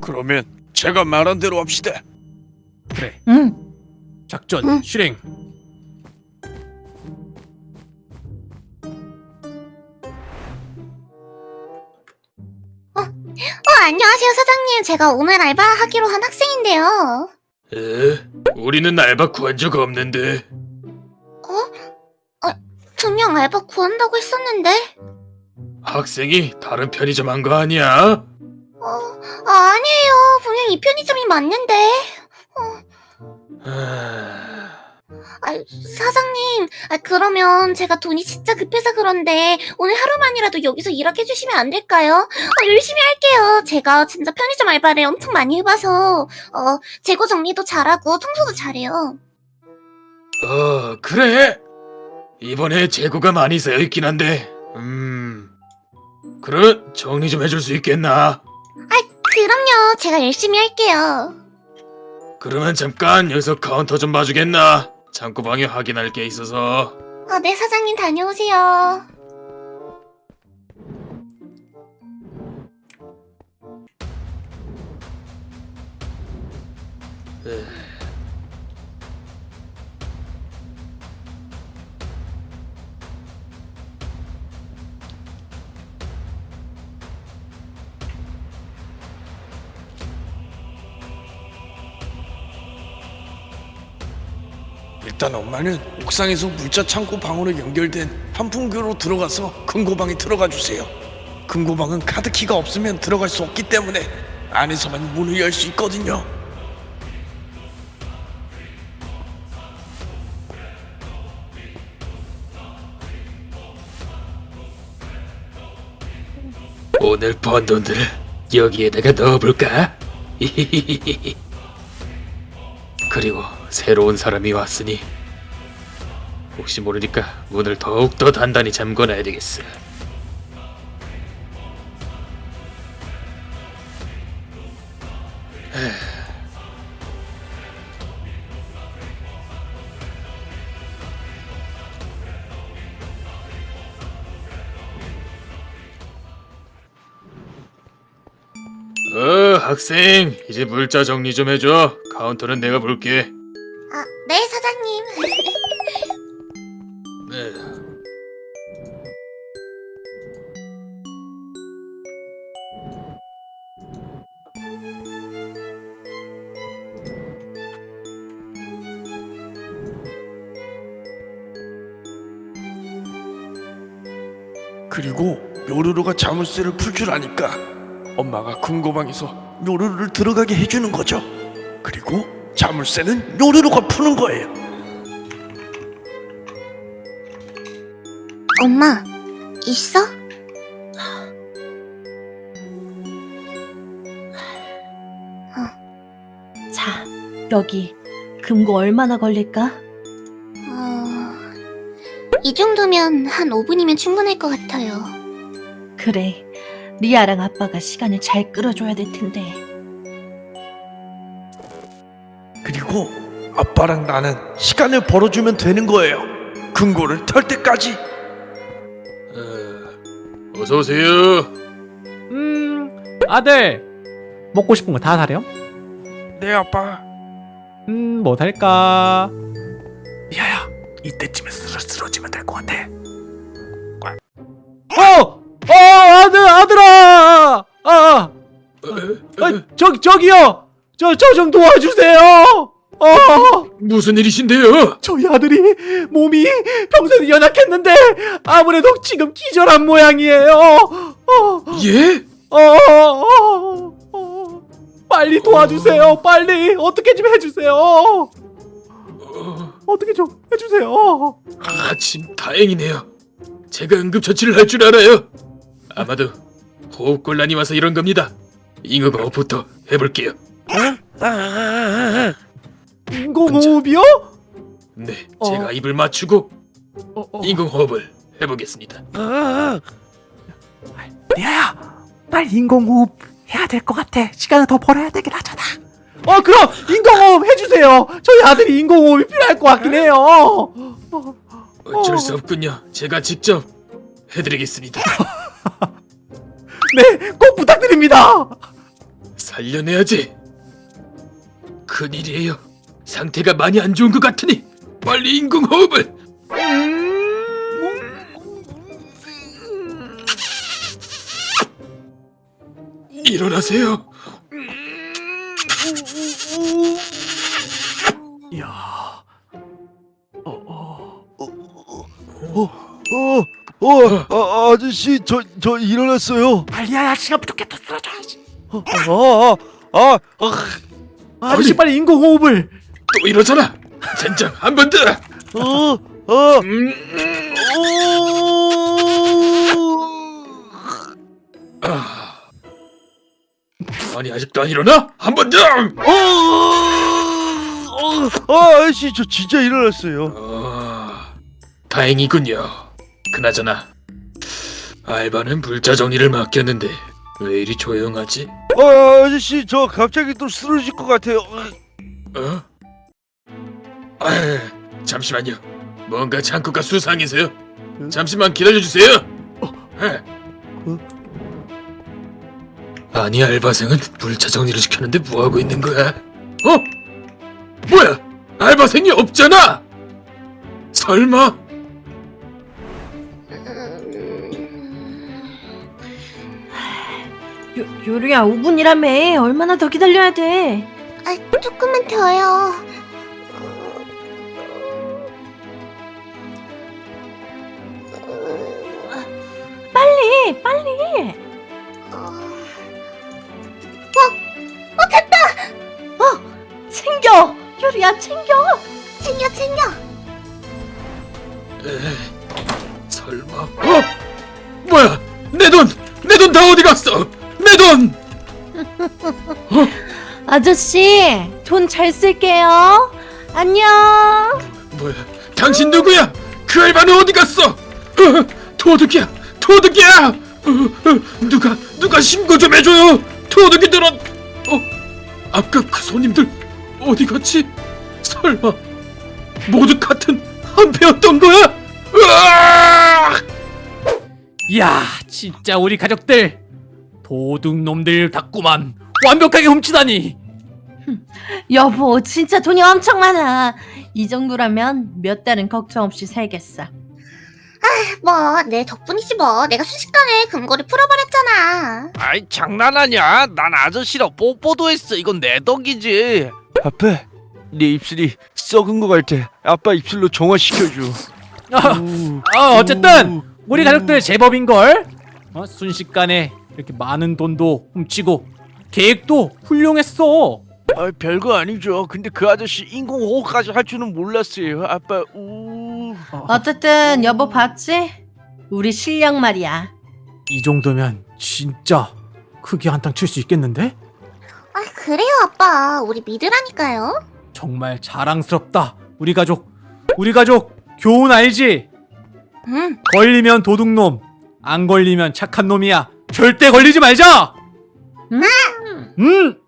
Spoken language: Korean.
그러면 제가 말한 대로 합시다. 그래 응. 작전 응. 실행 어, 안녕하세요, 사장님. 제가 오늘 알바 하기로 한 학생인데요. 에? 우리는 알바 구한 적 없는데 분명 알바 구한다고 했었는데. 학생이 다른 편의점 한 거 아니야? 어, 아, 아니에요. 분명 이 편의점이 맞는데. 아... 아, 사장님. 아, 그러면 제가 돈이 진짜 급해서 그런데 오늘 하루만이라도 여기서 일하게 해주시면 안 될까요? 어, 열심히 할게요. 제가 진짜 편의점 알바를 엄청 많이 해봐서 어, 재고 정리도 잘하고 청소도 잘해요. 어 그래 이번에 재고가 많이 쌓여있긴 한데 음... 그럼 정리 좀 해줄 수 있겠나? 그럼요. 제가 열심히 할게요. 그러면 잠깐 여기서 카운터 좀 봐주겠나? 창고방에 확인할 게 있어서 아, 네, 사장님 다녀오세요. 일단 엄마는 옥상에서 물자 창고 방으로 연결된 한풍교로 들어가서 금고방에 들어가 주세요. 금고방은 카드키가 없으면 들어갈 수 없기 때문에 안에서만 문을 열 수 있거든요. 오늘 번 돈들을 여기에다가 넣어볼까? 그리고 새로운 사람이 왔으니 혹시 모르니까 문을 더욱더 단단히 잠궈놔야 되겠어. 어, 학생, 이제 물자 정리 좀 해줘. 카운터는 내가 볼게. 아, 네, 사장님. 네. 그리고 요루루가 자물쇠를 풀 줄 아니까 엄마가 금고방에서 요루루를 들어가게 해주는 거죠. 그리고 자물쇠는 요루루가 푸는 거예요. 엄마, 있어? 자, 여기 금고 얼마나 걸릴까? 어... 이 정도면 한 5분이면 충분할 것 같아요. 그래, 리아랑 아빠가 시간을 잘 끌어줘야 될 텐데. 그리고 아빠랑 나는 시간을 벌어주면 되는 거예요. 금고를 털 때까지. 어, 어서 오세요. 음 아들 먹고 싶은 거 다 사렴? 네 아빠. 음 뭐 살까? 미아야 이때쯤에 쓰러 쓰러지면 될 것 같아. 어! 어 아들 아들아! 아, 아, 어, 아저 저기요! 저 저 좀 도와주세요! 어! 무슨 일이신데요? 저희 아들이 몸이 평소에 연약했는데 아무래도 지금 기절한 모양이에요. 어, 예? 어, 어, 어. 빨리 도와주세요. 빨리 어떻게 좀 해주세요. 어, 어떻게 좀 해주세요. 아침 다행이네요. 제가 응급처치를 할 줄 알아요. 아마도 호흡곤란이 와서 이런 겁니다. 잉어거부터 해볼게요. 인공호흡이요? 네, 어. 제가 입을 맞추고 어, 어. 인공호흡을 해보겠습니다. 리아야, 빨리 인공호흡 해야 될 것 같아. 시간을 더 벌어야 되긴 하잖아. 어 그럼 인공호흡 해주세요. 저희 아들이 인공호흡이 필요할 것 같긴 해요. 어, 어쩔 수 없군요. 제가 직접 해드리겠습니다. 네, 꼭 부탁드립니다. 살려내야지. 큰일이에요. 상태가 많이 안 좋은 것 같으니 빨리 인공호흡을. 일어나세요. 이야. 어, 어. 어, 어, 아, 아저씨, 저, 저 일어났어요. 빨리야, 시간 부족해. 또 쓰러져야지. 어, 아, 아, 아, 아저씨 아니. 빨리 인공호흡을. 또 이러잖아. 젠장 한 번 더. 어, 어, 음, 오, 아. 아니 아직도 안 일어나? 한 번 더. 어, 어, 아, 아저씨, 저 진짜 일어났어요. 아, 다행이군요. 그나저나 알바는 불자 정리를 맡겼는데 왜 이리 조용하지? 아, 아저씨, 저 갑자기 또 쓰러질 것 같아요. 어? 아, 잠시만요. 뭔가 창고가 수상해서요. 잠시만 기다려 주세요. 에. 어? 아니 알바생은 불차 정리를 시켰는데 뭐 하고 있는 거야? 어? 뭐야? 알바생이 없잖아. 설마? 요, 요리야 5분이라며 얼마나 더 기다려야 돼? 아, 조금만 더요. 야 챙겨. 챙겨, 챙겨. 에, 설마? 어? 뭐야? 내 돈! 내 돈 다 어디 갔어? 내 돈! 아저씨 돈 잘 쓸게요. 안녕. 뭐야? 당신 누구야? 그 알바는 어디 갔어? 어, 도둑이야! 도둑이야! 어, 어, 누가 누가 신고 좀 해줘요! 도둑이들은 어? 아까 그 손님들 어디 갔지? 설마 모두 같은 한패였던 거야? 으악! 이야, 진짜 우리 가족들 도둑놈들 같구만. 완벽하게 훔치다니. 여보 진짜 돈이 엄청 많아. 이 정도라면 몇 달은 걱정 없이 살겠어. 뭐, 내 덕분이지 뭐. 내가 순식간에 금고를 풀어버렸잖아. 아이 장난하냐? 난 아저씨랑 뽀뽀도 했어. 이건 내 덕이지. 아빠, 내 입술이 썩은 것 같아. 아빠 입술로 정화시켜줘. 아, 아, 어쨌든 우리 가족들 제법인 걸. 어, 순식간에 이렇게 많은 돈도 훔치고 계획도 훌륭했어. 아, 별거 아니죠. 근데 그 아저씨 인공호흡까지 할 줄은 몰랐어요. 아빠, 우. 어쨌든 여보 봤지? 우리 실력 말이야. 이 정도면 진짜 크게 한탕 칠 수 있겠는데? 아, 그래요, 아빠. 우리 믿으라니까요. 정말 자랑스럽다. 우리 가족. 우리 가족 교훈 알지? 응. 걸리면 도둑놈, 안 걸리면 착한 놈이야. 절대 걸리지 말자. 음. 음.